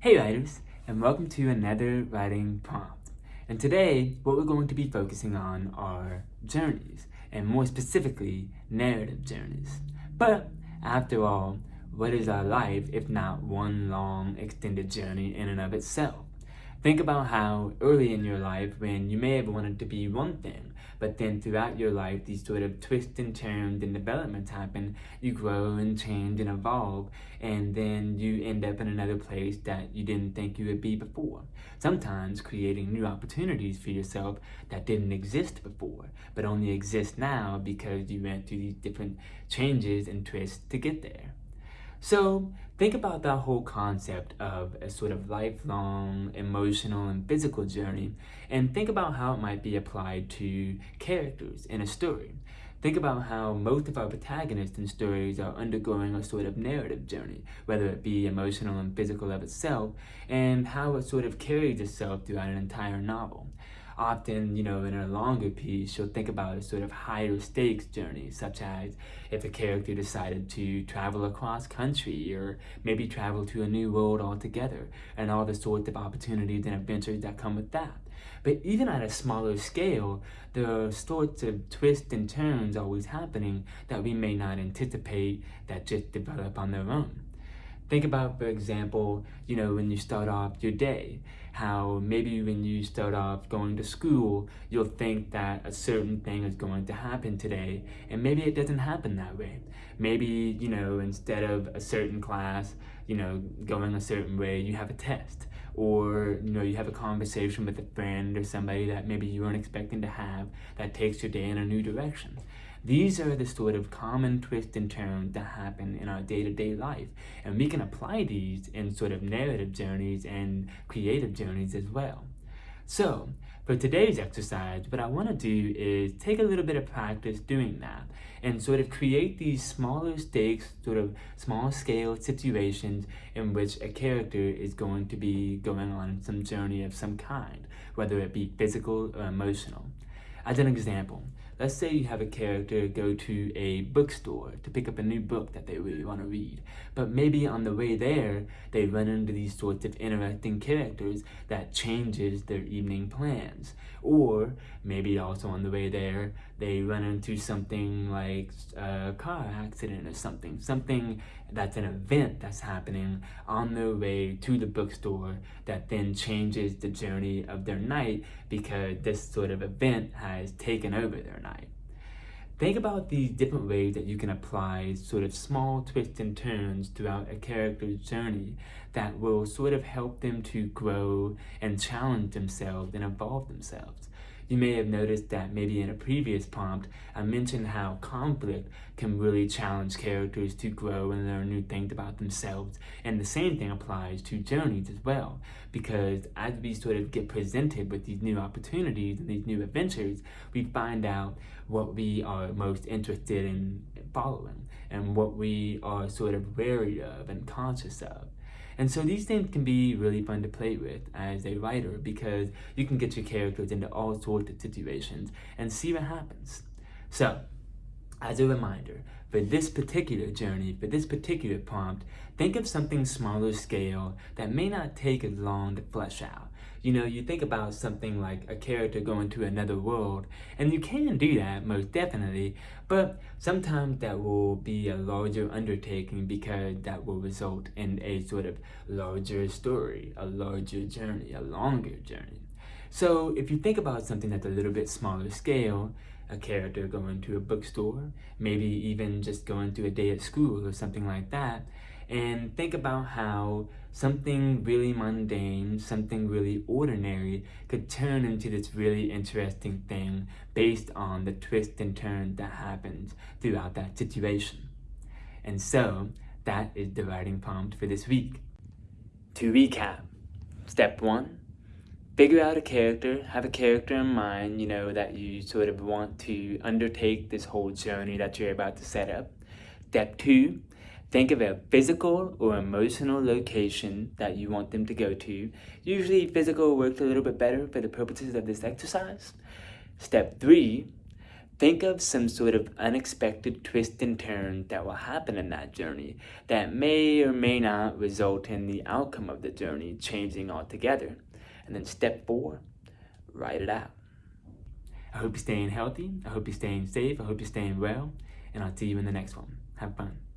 Hey writers, and welcome to another writing prompt. And today, what we're going to be focusing on are journeys, and more specifically, narrative journeys. But, after all, what is our life if not one long extended journey in and of itself? Think about how early in your life when you may have wanted to be one thing, but then throughout your life these sort of twists and turns and developments happen, you grow and change and evolve, and then you end up in another place that you didn't think you would be before. Sometimes creating new opportunities for yourself that didn't exist before, but only exist now because you went through these different changes and twists to get there. So think about that whole concept of a sort of lifelong emotional and physical journey and think about how it might be applied to characters in a story. Think about how most of our protagonists in stories are undergoing a sort of narrative journey, whether it be emotional and physical of itself, and how it sort of carries itself throughout an entire novel often, you know, in a longer piece, you'll think about a sort of higher stakes journey, such as if a character decided to travel across country or maybe travel to a new world altogether and all the sorts of opportunities and adventures that come with that. But even at a smaller scale, there are sorts of twists and turns always happening that we may not anticipate that just develop on their own. Think about, for example, you know, when you start off your day, how maybe when you start off going to school, you'll think that a certain thing is going to happen today, and maybe it doesn't happen that way. Maybe, you know, instead of a certain class, you know, going a certain way, you have a test, or, you know, you have a conversation with a friend or somebody that maybe you weren't expecting to have that takes your day in a new direction. These are the sort of common twists and turns that happen in our day-to-day -day life. And we can apply these in sort of narrative journeys and creative journeys as well. So, for today's exercise, what I want to do is take a little bit of practice doing that and sort of create these smaller stakes, sort of small scale situations in which a character is going to be going on some journey of some kind, whether it be physical or emotional. As an example, let's say you have a character go to a bookstore to pick up a new book that they really want to read, but maybe on the way there, they run into these sorts of interacting characters that changes their evening plans. Or maybe also on the way there, they run into something like a car accident or something, something that's an event that's happening on their way to the bookstore that then changes the journey of their night because this sort of event has taken over their night. Think about these different ways that you can apply sort of small twists and turns throughout a character's journey that will sort of help them to grow and challenge themselves and evolve themselves. You may have noticed that maybe in a previous prompt, I mentioned how conflict can really challenge characters to grow and learn new things about themselves. And the same thing applies to journeys as well, because as we sort of get presented with these new opportunities and these new adventures, we find out what we are most interested in following and what we are sort of wary of and conscious of. And so these things can be really fun to play with as a writer because you can get your characters into all sorts of situations and see what happens. So, as a reminder, for this particular journey, for this particular prompt, think of something smaller scale that may not take as long to flesh out. You know, you think about something like a character going to another world, and you can do that, most definitely, but sometimes that will be a larger undertaking because that will result in a sort of larger story, a larger journey, a longer journey. So if you think about something that's a little bit smaller scale, a character going to a bookstore, maybe even just going to a day at school or something like that, and think about how something really mundane, something really ordinary could turn into this really interesting thing based on the twist and turn that happens throughout that situation. And so, that is the writing prompt for this week. To recap, step one, figure out a character, have a character in mind, you know, that you sort of want to undertake this whole journey that you're about to set up. Step two, think of a physical or emotional location that you want them to go to. Usually physical works a little bit better for the purposes of this exercise. Step three, Think of some sort of unexpected twist and turn that will happen in that journey that may or may not result in the outcome of the journey changing altogether. And then step four, write it out. I hope you're staying healthy. I hope you're staying safe. I hope you're staying well. And I'll see you in the next one. Have fun.